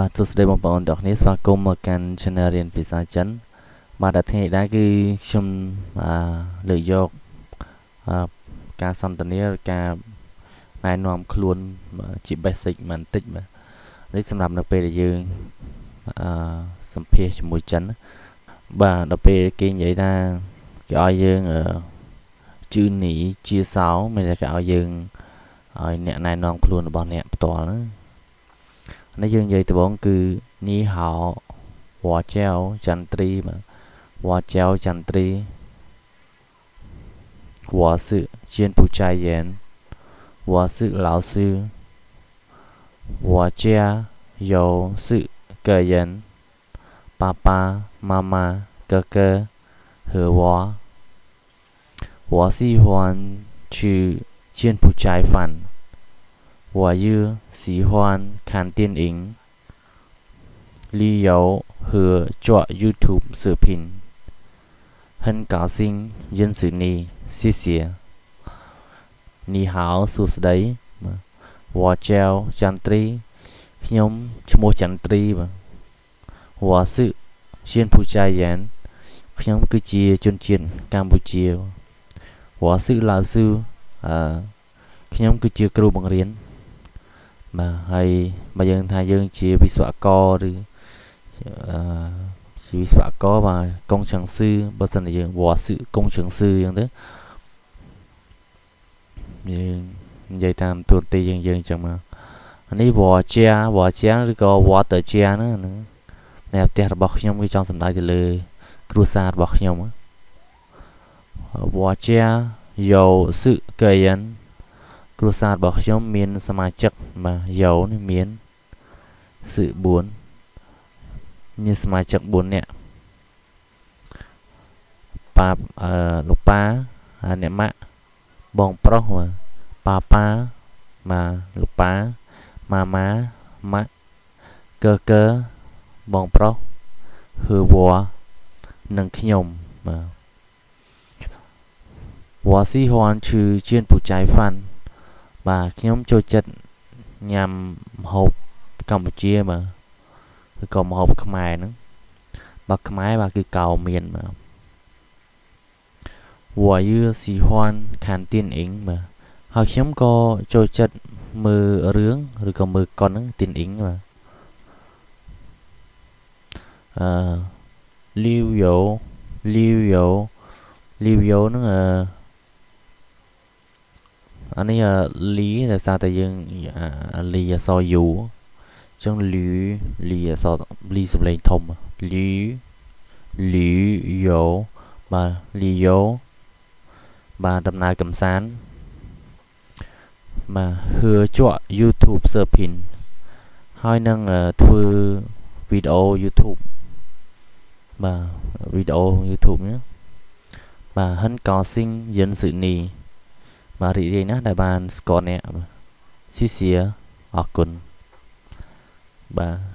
បាទសួស្តីបងប្អូនទាំងគ្នាស្វាគមន៍មកកាន់ Channel រៀនភាសាចិន បាទដល់ថ្ងៃនេះដែរគឺខ្ញុំលើកយកការសន្ទនាការណែនាំខ្លួនជា basic បន្តិចបាទនេះសម្រាប់នៅពេលដែលយើងអឺសម្ភាសជាមួយចិន បាទដល់ពេលគេនិយាយថាគេឲ្យយើងជឿនីជាសោមានតែគេឲ្យយើងឲ្យអ្នកណែនាំខ្លួនរបស់អ្នកផ្ទាល់ណានេះ ในยังไงตัวองคือนี่หาวาเจ้าจันทรีมาหัวเจ้าจันทรีหัวสื่เชียนผู้ชายเย็นหัวสื่อ老师หัวเจ้า有事个人爸爸妈妈哥哥和我我喜欢去柬埔寨น 我又喜欢看电影、旅游和做 YouTube 视频。很高兴认识你，谢谢。你好សួស្តីវ៉ាចៅចន្ទ្រីខ្ញុំឈ្មោះចន្ទ្រីបាទវ៉ាសឺជាពូចាយ៉ានខ្ញុំគឺជាជនជាតិកម្ពុជាវ៉ាសឺឡាវស៊ឺអឺខ្ញុំគឺជាគ្រូបង្រៀន បាទហើយបើយើងថាយើងជាវិស្វករឬអឺជាវិស្វករបាទកុងឆឹងស៊ឺបើសិនជាយើងវ៉ាស៊ឺកុងឆឹងស៊ឺអញ្ចឹងទៅយើងនិយាយតាមទួនាទីយើងយើងអញ្ចឹងមកនេះវ៉ាជាវ៉ាជាឬក៏វ៉ាតើជាហ្នឹងនៅផ្ទះរបស់ខ្ញុំគឺចង់សម្ដៅទៅលើ គ្រួសាររបស់ខ្ញុំវ៉ាជាយោស៊ឺកែយ៉ាន គ្រួសាររបស់ខ្ញុំមាន សមាជិកបាទយោនេះមានគឺ4មានសមាជិក4នាក់ប៉ាអឺលោកប៉ាអ្នកម៉ាក់បងប្រុសប៉ាប៉ាបាទលោកប៉ាម៉ាម៉ាម៉ាក់កើកើបងប្រុសហឺវ៉ានិងខ្ញុំបាទ我喜欢去柬埔寨饭 và ខ្ញុំចូលចិត្តញ៉ាំម្ហូបកម្ពុជាបាទឬក៏ម្ហូបខ្មែរហ្នឹងបាទខ្មែរបាទគឺកោមៀនបាទវ៉ាយឺស៊ីហ៊ាន់ខានទីនអ៊ីងបាទហើយខ្ញុំក៏ចូលចិត្តមើលរឿងឬក៏មើលកុនហ្នឹងទីនអ៊ីងបាទអឺលីវយ៉ូលីវយ៉ូលីវយ៉ូហ្នឹងអឺ អានេះលីដោយសារតែយើងលីអសយូអញ្ចឹងលីលីអសលីសំឡេងធំលីលីយ៉ូបាទលីយ៉ូបាទដំណើរកំសាន្តបាទហឺជក់ YouTube Surfing ហើយនឹងធ្វើវីដេអូ YouTube បាទវីដេអូ YouTube នេះបាទហិនកោស៊ីងយិនស៊ឺនី បាទរីករាយណាស់ដែលបានស្គាល់អ្នកស៊ីសៀអរគុណបាទ